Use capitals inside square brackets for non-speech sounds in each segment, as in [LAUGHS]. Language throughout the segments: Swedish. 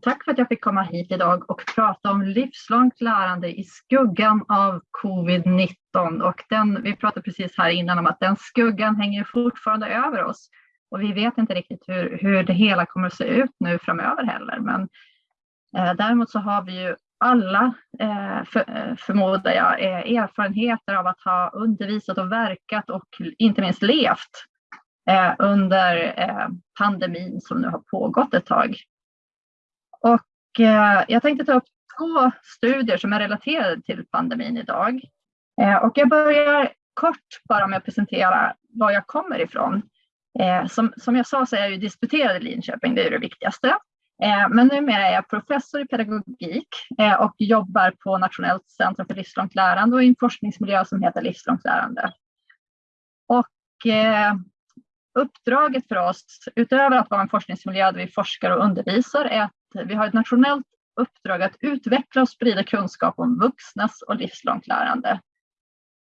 Tack för att jag fick komma hit idag och prata om livslångt lärande i skuggan av covid-19. Och den, vi pratade precis här innan om att den skuggan hänger fortfarande över oss. Och vi vet inte riktigt hur, hur det hela kommer att se ut nu framöver heller. Men eh, däremot så har vi ju alla, eh, för, eh, förmodar jag, eh, erfarenheter av att ha undervisat och verkat och inte minst levt eh, under eh, pandemin som nu har pågått ett tag. Och eh, jag tänkte ta upp två studier som är relaterade till pandemin idag. Eh, och jag börjar kort bara med att presentera var jag kommer ifrån. Eh, som, som jag sa så är jag ju disputerad i Linköping, det är det viktigaste. Eh, men numera är jag professor i pedagogik eh, och jobbar på Nationellt centrum för livslångt lärande och i en forskningsmiljö som heter livslångt lärande. Och eh, uppdraget för oss, utöver att vara en forskningsmiljö där vi forskar och undervisar, är att vi har ett nationellt uppdrag att utveckla och sprida kunskap om vuxnas och livslångt lärande.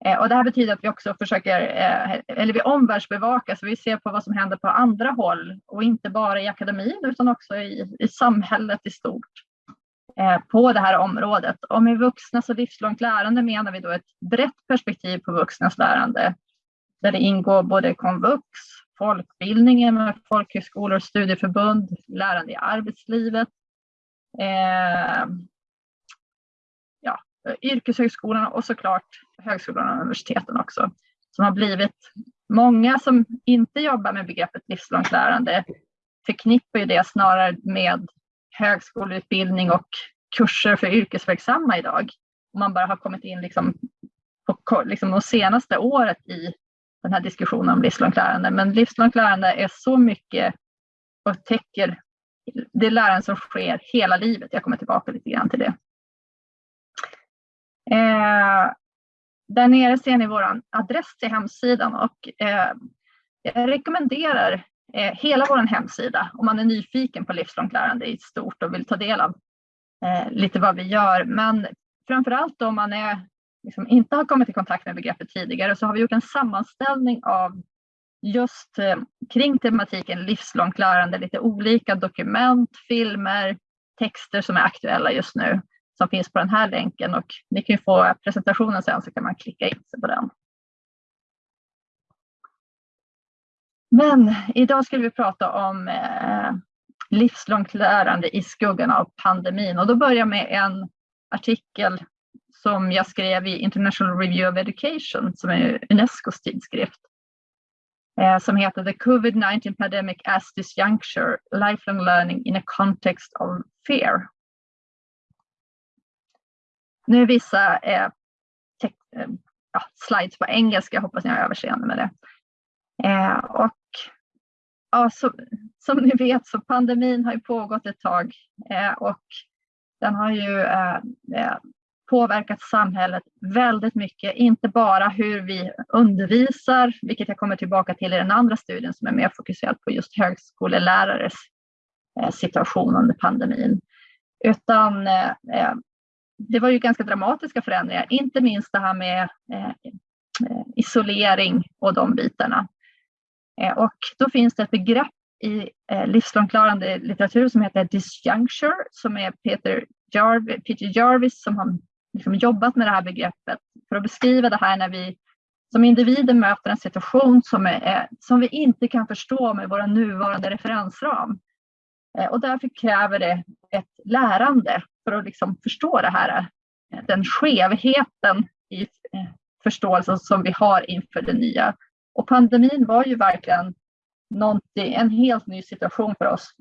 Eh, och det här betyder att vi också försöker, eh, eller vi omvärldsbevakar, så vi ser på vad som händer på andra håll och inte bara i akademin utan också i, i samhället i stort eh, på det här området. Och med vuxnas och livslångt lärande menar vi då ett brett perspektiv på vuxnas lärande där det ingår både komvux, folkbildningen med folkhögskolor, studieförbund, lärande i arbetslivet, eh, ja, yrkeshögskolan och såklart högskolorna och universiteten också. Som har blivit många som inte jobbar med begreppet livslångt lärande förknippar ju det snarare med högskoleutbildning och kurser för yrkesverksamma idag. Om man bara har kommit in liksom på liksom de senaste året i den här diskussionen om livslångt lärande. Men livslångt lärande är så mycket och täcker det lärande som sker hela livet. Jag kommer tillbaka lite grann till det. Eh, där nere ser ni vår adress till hemsidan och eh, jag rekommenderar eh, hela vår hemsida om man är nyfiken på livslångt lärande i stort och vill ta del av eh, lite vad vi gör. Men framförallt om man är liksom inte har kommit i kontakt med begreppet tidigare så har vi gjort en sammanställning av just eh, kring tematiken livslångt lärande, lite olika dokument, filmer, texter som är aktuella just nu som finns på den här länken och ni kan få presentationen sen så kan man klicka in sig på den. Men idag ska vi prata om eh, livslångt lärande i skuggan av pandemin och då börjar jag med en artikel som jag skrev i International Review of Education som är Unescos tidskrift eh, som heter The COVID-19 Pandemic as Disjuncture, Lifelong Learning in a Context of Fear. Nu är vissa eh, eh, ja, slides på engelska, hoppas ni har överseende med det. Eh, och ja, så, som ni vet så pandemin har ju pågått ett tag eh, och den har ju eh, eh påverkat samhället väldigt mycket, inte bara hur vi undervisar, vilket jag kommer tillbaka till i den andra studien som är mer fokuserad på just högskolelärares eh, situation under pandemin, utan eh, eh, det var ju ganska dramatiska förändringar, inte minst det här med isolering och de bitarna. Och då finns det ett begrepp i livslångt lärande litteratur som heter disjuncture som är Peter Jarvis, Peter Jarvis som har liksom jobbat med det här begreppet för att beskriva det här när vi som individer möter en situation som, är, som vi inte kan förstå med vår nuvarande referensram. Eh, och därför kräver det ett lärande för att liksom förstå det här, eh, den skevheten i eh, förståelsen som vi har inför det nya. Och pandemin var ju verkligen en helt ny situation för oss.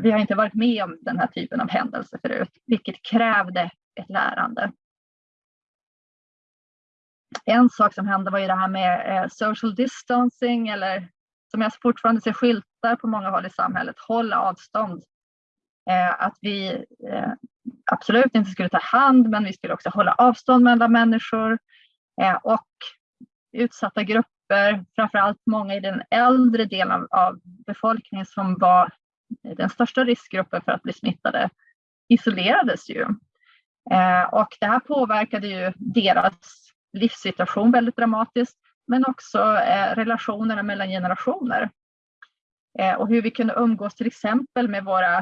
Vi har inte varit med om den här typen av händelser förut, vilket krävde ett lärande. En sak som hände var ju det här med eh, social distancing eller som jag fortfarande ser skyltar på många håll i samhället, hålla avstånd. Eh, att vi eh, absolut inte skulle ta hand, men vi skulle också hålla avstånd mellan människor och utsatta grupper, framförallt många i den äldre delen av befolkningen som var den största riskgruppen för att bli smittade, isolerades ju. Och det här påverkade ju deras livssituation väldigt dramatiskt, men också eh, relationerna mellan generationer. Eh, och hur vi kunde umgås till exempel med våra,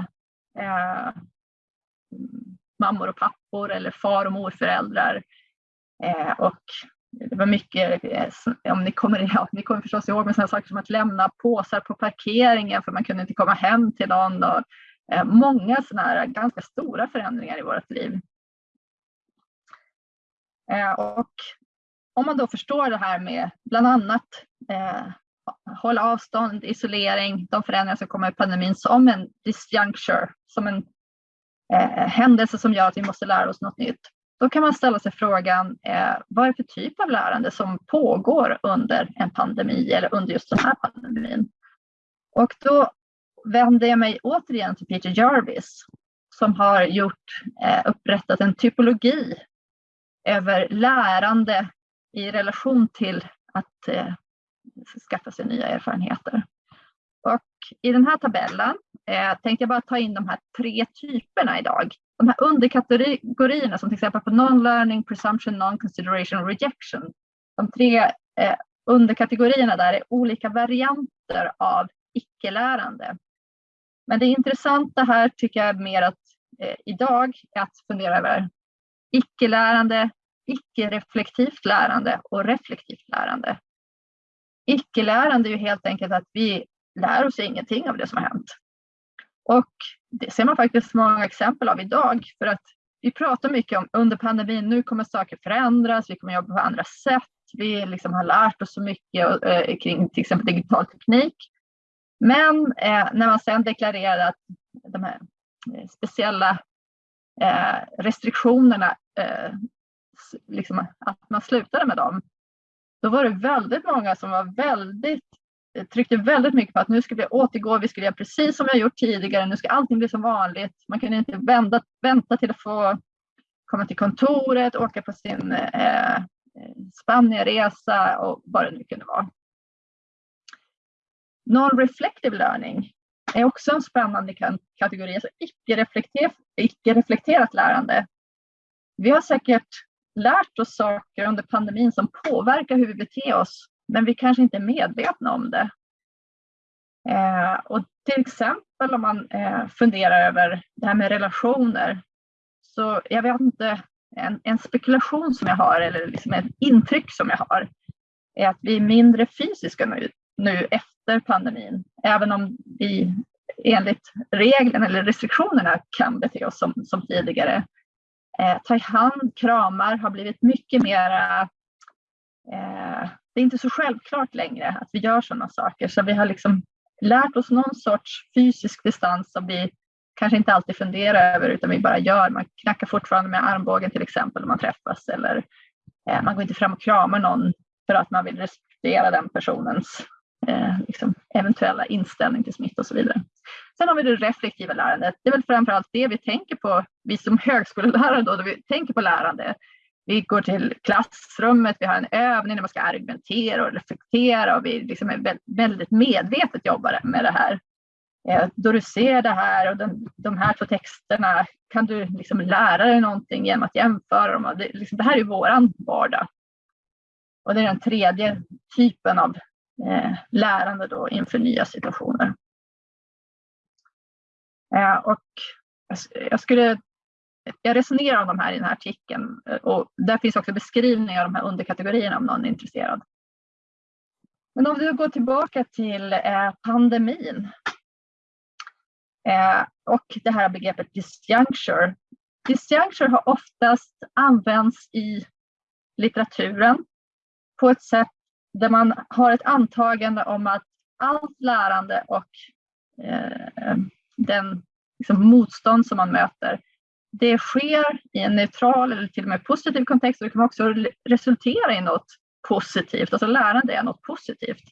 eh, mammor och pappor eller far och morföräldrar. Eh, och det var mycket, eh, om ni kommer, [LAUGHS] ja, ni kommer förstås ihåg med sådana saker som att lämna påsar på parkeringen för man kunde inte komma hem till någon. Och, eh, många sådana här ganska stora förändringar i vårt liv. Eh, och om man då förstår det här med bland annat eh, hålla avstånd, isolering, de förändringar som kommer i pandemin som en disjuncture, som en eh, händelse som gör att vi måste lära oss något nytt. Då kan man ställa sig frågan, eh, vad är det för typ av lärande som pågår under en pandemi eller under just den här pandemin? Och då vänder jag mig återigen till Peter Jarvis som har gjort, eh, upprättat en typologi över lärande i relation till att eh, skaffa sig nya erfarenheter. Och I den här tabellen eh, tänkte jag bara ta in de här tre typerna idag. De här underkategorierna som till exempel på non-learning, presumption, non-consideration och rejection. De tre eh, underkategorierna där är olika varianter av icke-lärande. Men det intressanta här tycker jag är mer att eh, idag är att fundera över icke-lärande, icke-reflektivt lärande och reflektivt lärande. Icke-lärande är ju helt enkelt att vi lär oss ingenting av det som har hänt. Och det ser man faktiskt många exempel av idag för att vi pratar mycket om under pandemin, nu kommer saker förändras, vi kommer jobba på andra sätt, vi liksom har lärt oss så mycket eh, kring till exempel digital teknik. Men eh, när man sedan deklarerar att de här eh, speciella eh, restriktionerna, eh, liksom, att man slutade med dem, då var det väldigt många som var väldigt eh, tryckte väldigt mycket på att nu ska vi återgå, vi ska göra precis som vi har gjort tidigare, nu ska allting bli som vanligt. Man kunde inte vända, vänta till att få komma till kontoret, åka på sin eh, Spanienresa och vad det nu kunde vara. Non-reflective learning är också en spännande kategori, alltså icke-reflekterat, icke-reflekterat lärande. Vi har säkert lärt oss saker under pandemin som påverkar hur vi beter oss men vi kanske inte är medvetna om det. Eh, och till exempel om man eh, funderar över det här med relationer. Så jag vet inte, en, en spekulation som jag har eller liksom ett intryck som jag har är att vi är mindre fysiska nu, nu efter pandemin. Även om vi enligt reglerna eller restriktionerna kan bete oss som, som tidigare. Eh, ta i hand, kramar har blivit mycket mera eh, det är inte så självklart längre att vi gör sådana saker. Så vi har liksom lärt oss någon sorts fysisk distans som vi kanske inte alltid funderar över utan vi bara gör. Man knackar fortfarande med armbågen till exempel om man träffas eller eh, man går inte fram och kramar någon för att man vill respektera den personens eh, liksom, eventuella inställning till smitta och så vidare. Sen har vi det reflektiva lärandet. Det är väl framförallt det vi tänker på, vi som högskolelärare då, då vi tänker på lärande. Vi går till klassrummet, vi har en övning där man ska argumentera och reflektera och vi liksom är väldigt medvetet jobbar med det här. Eh, då du ser det här och den, de här två texterna kan du liksom lära dig någonting genom att jämföra dem. Det, liksom, det här är våran vardag. Och det är den tredje typen av eh, lärande då inför nya situationer. Eh, och jag skulle jag resonerar om de här i den här artikeln eh, och där finns också beskrivningar av de här underkategorierna om någon är intresserad. Men om vi går tillbaka till eh, pandemin och det här begreppet disjuncture. Disjuncture har oftast använts i litteraturen på ett sätt där man har ett antagande om att allt lärande och den liksom, motstånd som man möter det sker i en neutral eller till och med positiv kontext och det kan också resultera i något positivt. Alltså lärande är något positivt.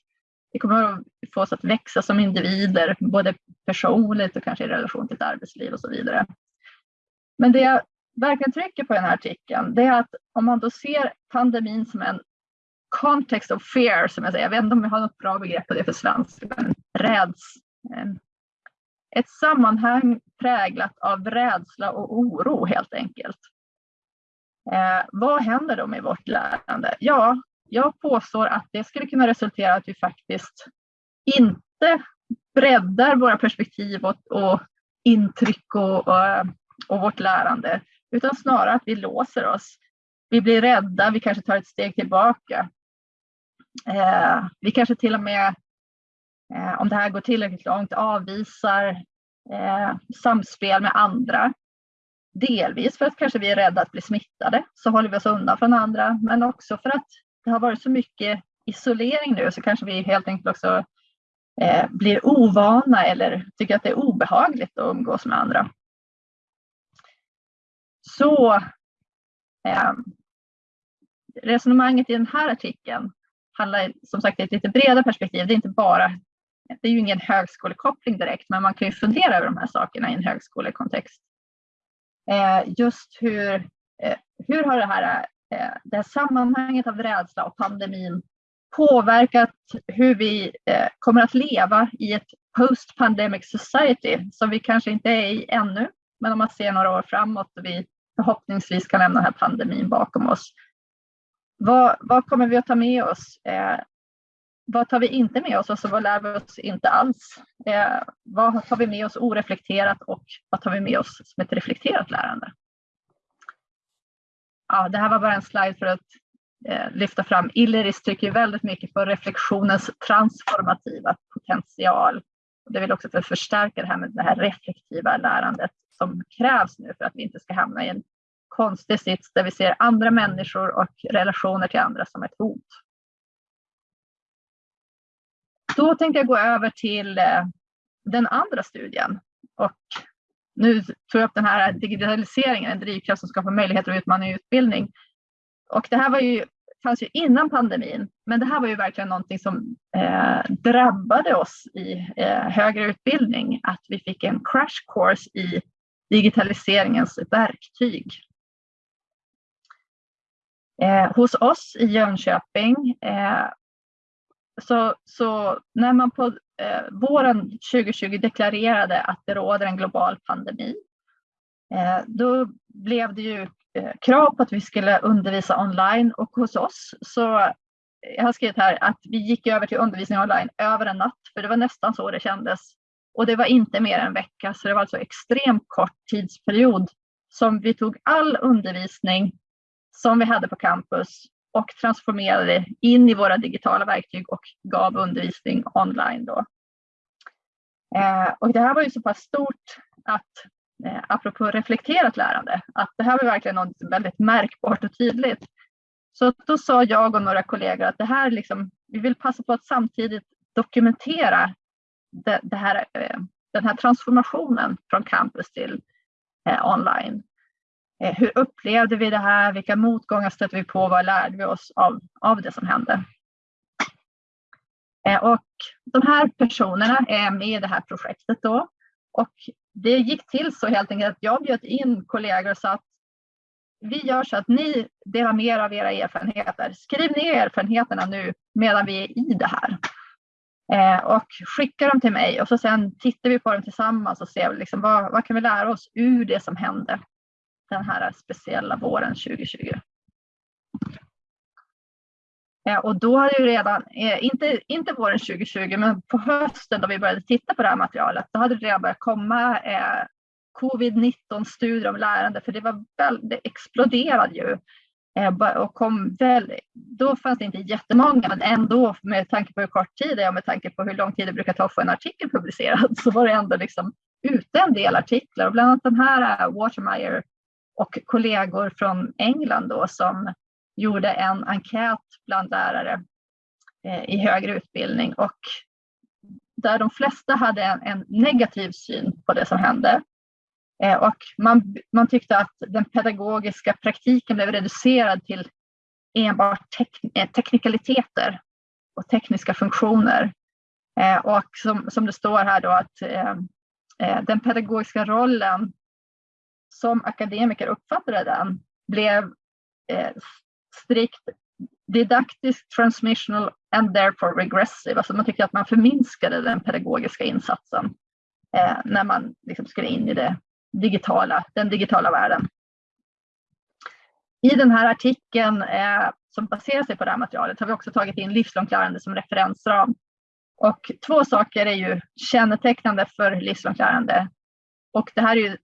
Det kommer att få oss att växa som individer, både personligt och kanske i relation till ett arbetsliv och så vidare. Men det jag verkligen trycker på i den här artikeln, det är att om man då ser pandemin som en context of fear, som jag säger, jag vet inte om jag har något bra begrepp på det för svenska, men räds, eh, ett sammanhang präglat av rädsla och oro helt enkelt. Eh, vad händer då med vårt lärande? Ja, jag påstår att det skulle kunna resultera i att vi faktiskt inte breddar våra perspektiv och, och intryck och, och och vårt lärande, utan snarare att vi låser oss. Vi blir rädda, vi kanske tar ett steg tillbaka. Eh, vi kanske till och med, Eh, om det här går tillräckligt långt, avvisar eh, samspel med andra. Delvis för att kanske vi är rädda att bli smittade, så håller vi oss undan från andra, men också för att det har varit så mycket isolering nu så kanske vi helt enkelt också eh, blir ovana eller tycker att det är obehagligt att umgås med andra. Så eh, resonemanget i den här artikeln handlar som sagt i ett lite bredare perspektiv. Det är inte bara, det är ju ingen högskolekoppling direkt, men man kan ju fundera över de här sakerna i en högskolekontext. Eh, just hur, eh, hur har det här, eh, det här sammanhanget av rädsla och pandemin påverkat hur vi eh, kommer att leva i ett post-pandemic society som vi kanske inte är i ännu. Men om man ser några år framåt och vi förhoppningsvis kan lämna den här pandemin bakom oss. Vad, vad kommer vi att ta med oss? Eh, vad tar vi inte med oss och så vad lär vi oss inte alls? Eh, vad tar vi med oss oreflekterat och vad tar vi med oss som ett reflekterat lärande? Ja, det här var bara en slide för att eh, lyfta fram. Illeris trycker väldigt mycket på reflektionens transformativa potential. Det vill också för att förstärka det här med det här reflektiva lärandet som krävs nu för att vi inte ska hamna i en konstig sits där vi ser andra människor och relationer till andra som ett hot. Då tänkte jag gå över till eh, den andra studien. Och nu tog jag upp den här digitaliseringen, en drivkraft som skapar möjligheter och utmaning i utbildning. Och det här var ju, fanns ju innan pandemin, men det här var ju verkligen någonting som eh, drabbade oss i eh, högre utbildning, att vi fick en crash course i digitaliseringens verktyg. Eh, hos oss i Jönköping eh, så, så, när man på eh, våren 2020 deklarerade att det råder en global pandemi, eh, då blev det ju eh, krav på att vi skulle undervisa online och hos oss så jag har skrivit här att vi gick över till undervisning online över en natt, för det var nästan så det kändes. Och det var inte mer än en vecka, så det var alltså extremt kort tidsperiod som vi tog all undervisning som vi hade på campus och transformerade in i våra digitala verktyg och gav undervisning online. Då. Eh, och det här var ju så pass stort att, eh, apropå reflekterat lärande, att det här var verkligen något väldigt märkbart och tydligt. Så då sa jag och några kollegor att det här liksom, vi vill passa på att samtidigt dokumentera det, det här, eh, den här transformationen från campus till eh, online. Eh, hur upplevde vi det här? Vilka motgångar stötte vi på? Vad lärde vi oss av, av det som hände? Eh, och de här personerna är med i det här projektet då. Och det gick till så helt enkelt att jag bjöd in kollegor och sa att vi gör så att ni delar med er av era erfarenheter. Skriv ner erfarenheterna nu medan vi är i det här. Eh, och skicka dem till mig och så sen tittar vi på dem tillsammans och ser liksom vad, vad kan vi lära oss ur det som hände den här speciella våren 2020. Och då hade ju redan, eh, inte, inte våren 2020, men på hösten då vi började titta på det här materialet, då hade det redan börjat komma eh, covid-19 studier om lärande, för det var väl, det exploderade ju. Eh, och kom väl, då fanns det inte jättemånga, men ändå med tanke på hur kort tid det är och med tanke på hur lång tid det brukar ta att få en artikel publicerad [LAUGHS] så var det ändå liksom ute en del artiklar och bland annat den här eh, Watermeyer och kollegor från England då som gjorde en enkät bland lärare eh, i högre utbildning och där de flesta hade en, en negativ syn på det som hände. Eh, och man, man tyckte att den pedagogiska praktiken blev reducerad till enbart tek, eh, teknikaliteter och tekniska funktioner. Och som, som det står här då att den pedagogiska rollen som akademiker uppfattade den blev eh, strikt didaktisk, transmissional and therefore regressive. Alltså man tyckte att man förminskade den pedagogiska insatsen eh, när man liksom skulle in i det digitala, den digitala världen. I den här artikeln eh, som baserar sig på det här materialet har vi också tagit in livslångt lärande som referensram. Och två saker är ju kännetecknande för livslångt lärande. Och det här är ju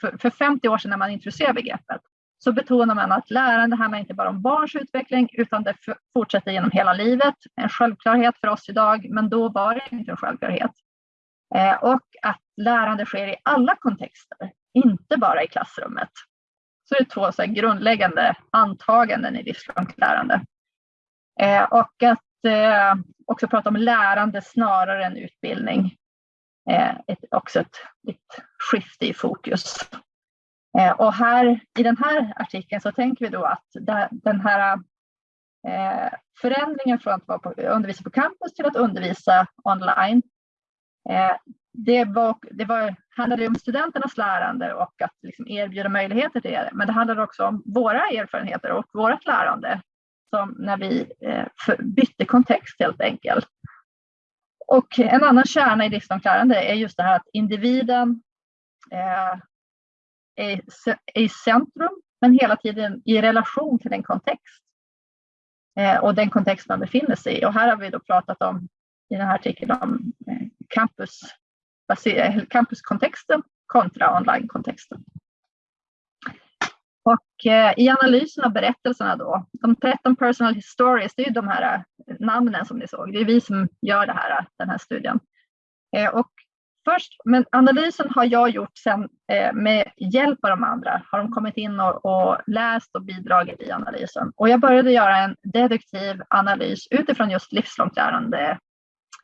för, för 50 år sedan när man introducerade begreppet så betonar man att lärande handlar inte bara om barns utveckling utan det fortsätter genom hela livet. En självklarhet för oss idag, men då var det inte en självklarhet. Eh, och att lärande sker i alla kontexter, inte bara i klassrummet. Så det är två så grundläggande antaganden i livslångt lärande. Eh, och att eh, också prata om lärande snarare än utbildning. Eh, ett, också ett, ett skifte i fokus. Eh, och här i den här artikeln så tänker vi då att den här eh, förändringen från att vara på, undervisa på campus till att undervisa online, eh, det, var, det var, handlade om studenternas lärande och att liksom erbjuda möjligheter till det. Men det handlade också om våra erfarenheter och vårt lärande som när vi eh, bytte kontext helt enkelt. Och en annan kärna i livslångt lärande är just det här att individen eh, är, i centrum, men hela tiden i relation till en kontext eh, och den kontext man befinner sig i. Och här har vi då pratat om i den här artikeln om eh, campus, campuskontexten kontra online-kontexten. Och eh, i analysen av berättelserna då, de 13 personal histories, det är ju de här eh, namnen som ni såg, det är vi som gör det här, den här studien. Eh, och först, men analysen har jag gjort sen eh, med hjälp av de andra. Har de kommit in och, och, läst och bidragit i analysen. Och jag började göra en deduktiv analys utifrån just livslångt lärande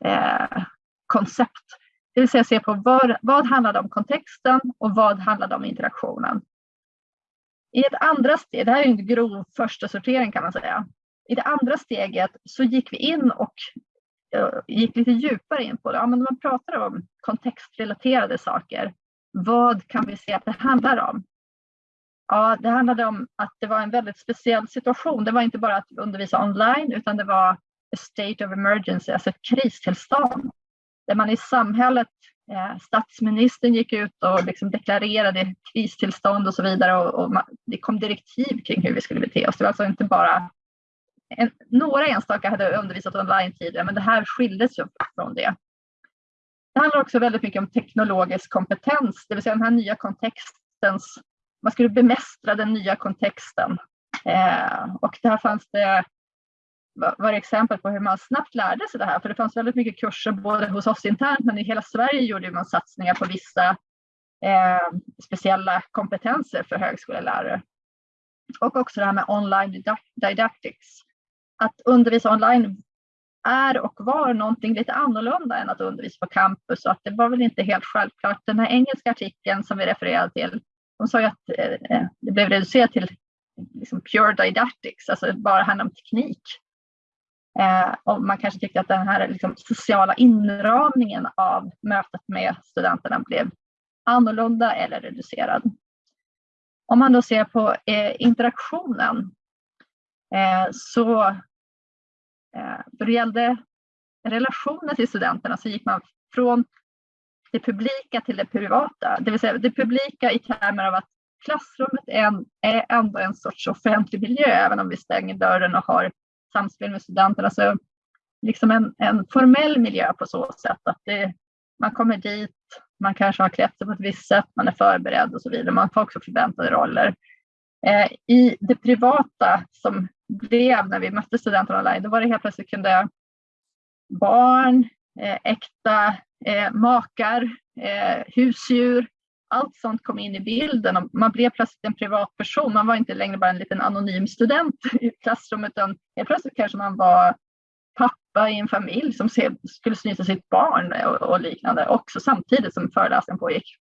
eh, koncept. Det vill säga se på vad, vad handlade om kontexten och vad handlade om interaktionen. I ett andra steg, det här är en grov första sortering kan man säga. I det andra steget så gick vi in och eh, gick lite djupare in på det. Ja, men man pratar om kontextrelaterade saker. Vad kan vi se att det handlar om? Ja, det handlade om att det var en väldigt speciell situation. Det var inte bara att undervisa online utan det var a state of emergency, alltså ett kristillstånd. Där man i samhället, Eh, statsministern gick ut och liksom deklarerade kristillstånd och så vidare och, och det kom direktiv kring hur vi skulle bete oss. Det var alltså inte bara en, några enstaka hade undervisat online tidigare, men det här skildes ju från det. Det handlar också väldigt mycket om teknologisk kompetens, det vill säga den här nya kontextens, man skulle bemästra den nya kontexten. Eh, och där fanns det var det exempel på hur man snabbt lärde sig det här, för det fanns väldigt mycket kurser både hos oss internt, men i hela Sverige gjorde man satsningar på vissa eh, speciella kompetenser för högskolelärare. Och också det här med online didactics att undervisa online är och var någonting lite annorlunda än att undervisa på campus och att det var väl inte helt självklart. Den här engelska artikeln som vi refererade till, de sa ju att eh, eh, det blev reducerat till liksom pure didactics, alltså bara handlar om teknik. Eh, och man kanske tyckte att den här liksom, sociala inramningen av mötet med studenterna blev annorlunda eller reducerad. Om man då ser på eh, interaktionen Eh, så eh, då det gällde relationen till studenterna så gick man från det publika till det privata. Det vill säga det publika i termer av att klassrummet är, en, är ändå en sorts offentlig miljö, även om vi stänger dörren och har samspel med studenterna. Så alltså, liksom en, en formell miljö på så sätt att det, man kommer dit, man kanske har klätt sig på ett visst sätt, man är förberedd och så vidare. Man får också förväntade roller. Eh, I det privata som blev när vi mötte studenterna online, då var det helt plötsligt kunde barn, eh, äkta eh, makar, eh, husdjur, allt sånt kom in i bilden och man blev plötsligt en privatperson. Man var inte längre bara en liten anonym student [LAUGHS] i klassrummet utan helt plötsligt kanske man var pappa i en familj som skulle snyta sitt barn och, liknande också samtidigt som föreläsningen pågick.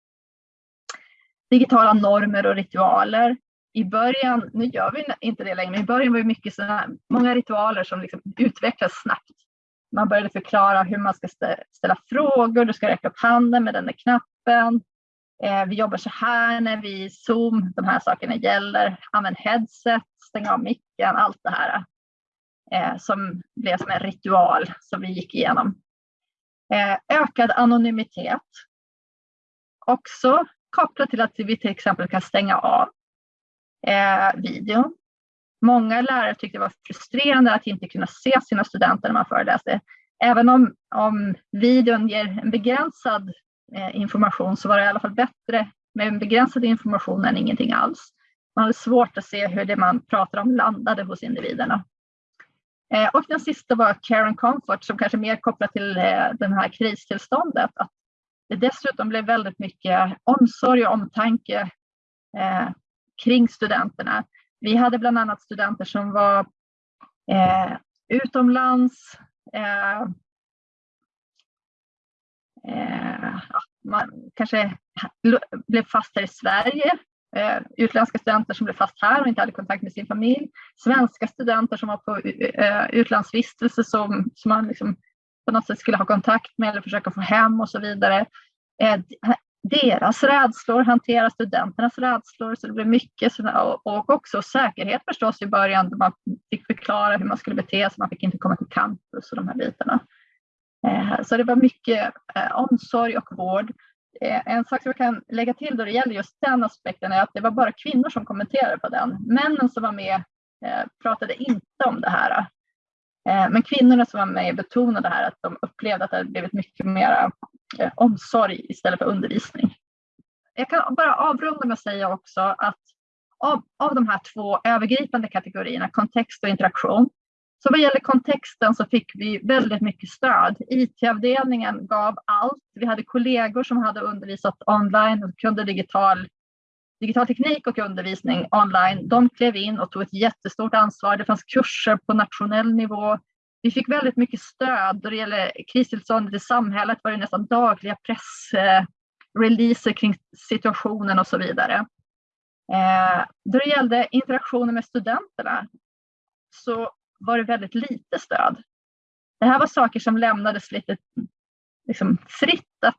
Digitala normer och ritualer i början, nu gör vi inte det längre, men i början var det mycket sådana, många ritualer som liksom utvecklas snabbt. Man började förklara hur man ska ställa frågor, du ska räcka upp handen med den där knappen. Eh, vi jobbar så här när vi Zoom, de här sakerna gäller. Använd headset, stäng av micken, allt det här. Eh, som blev som en ritual som vi gick igenom. Eh, ökad anonymitet. Också kopplat till att vi till exempel kan stänga av videon. Många lärare tyckte det var frustrerande att inte kunna se sina studenter när man föreläste. Även om, om videon ger en begränsad Eh, information så var det i alla fall bättre med en begränsad information än ingenting alls. Man hade svårt att se hur det man pratar om landade hos individerna. Eh, och den sista var Care and Comfort som kanske mer kopplat till det den här kristillståndet. Att det dessutom blev väldigt mycket omsorg och omtanke eh, kring studenterna. Vi hade bland annat studenter som var eh, utomlands. Eh, man kanske blev fast här i Sverige. Eh, utländska studenter som blev fast här och inte hade kontakt med sin familj. Svenska studenter som var på eh, utlandsvistelse som, som man liksom på något sätt skulle ha kontakt med eller försöka få hem och så vidare. Eh, deras rädslor, hantera studenternas rädslor. Så det blev mycket och också säkerhet förstås i början. Man fick förklara hur man skulle bete sig, man fick inte komma till campus och de här bitarna. Eh, så det var mycket eh, omsorg och vård. Eh, en sak som jag kan lägga till då det gäller just den aspekten är att det var bara kvinnor som kommenterade på den. Männen som var med pratade inte om det här. Men kvinnorna som var med betonade här att de upplevde att det hade blivit mycket mer omsorg istället för undervisning. Jag kan bara avrunda med att säga också att av, av de här två övergripande kategorierna, kontext och interaktion, så vad gäller kontexten så fick vi väldigt mycket stöd. IT-avdelningen gav allt. Vi hade kollegor som hade undervisat online och kunde digital, digital teknik och undervisning online. De klev in och tog ett jättestort ansvar. Det fanns kurser på nationell nivå. Vi fick väldigt mycket stöd då det gäller kristillståndet i samhället var det nästan dagliga pressreleaser eh, kring situationen och så vidare. Eh, då det gällde interaktionen med studenterna så var det väldigt lite stöd. Det här var saker som lämnades lite liksom, fritt att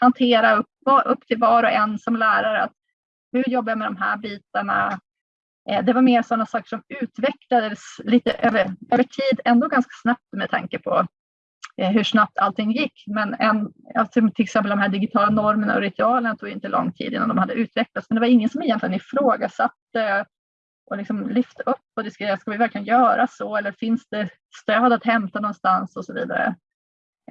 hantera upp, upp till var och en som lärare. Att hur jobbar jag med de här bitarna? Eh, det var mer sådana saker som utvecklades lite över, över tid, ändå ganska snabbt med tanke på eh, hur snabbt allting gick. Men en, alltså till exempel de här digitala normerna och ritualerna tog inte lång tid innan de hade utvecklats. Men det var ingen som egentligen ifrågasatte och liksom lyfta upp och diskutera, ska vi verkligen göra så eller finns det stöd att hämta någonstans och så vidare.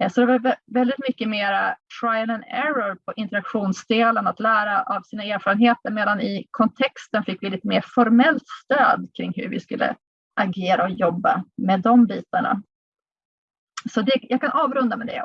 Eh, så det var väldigt mycket mera trial and error på interaktionsdelen, att lära av sina erfarenheter, medan i kontexten fick vi lite mer formellt stöd kring hur vi skulle agera och jobba med de bitarna. Så det, jag kan avrunda med det.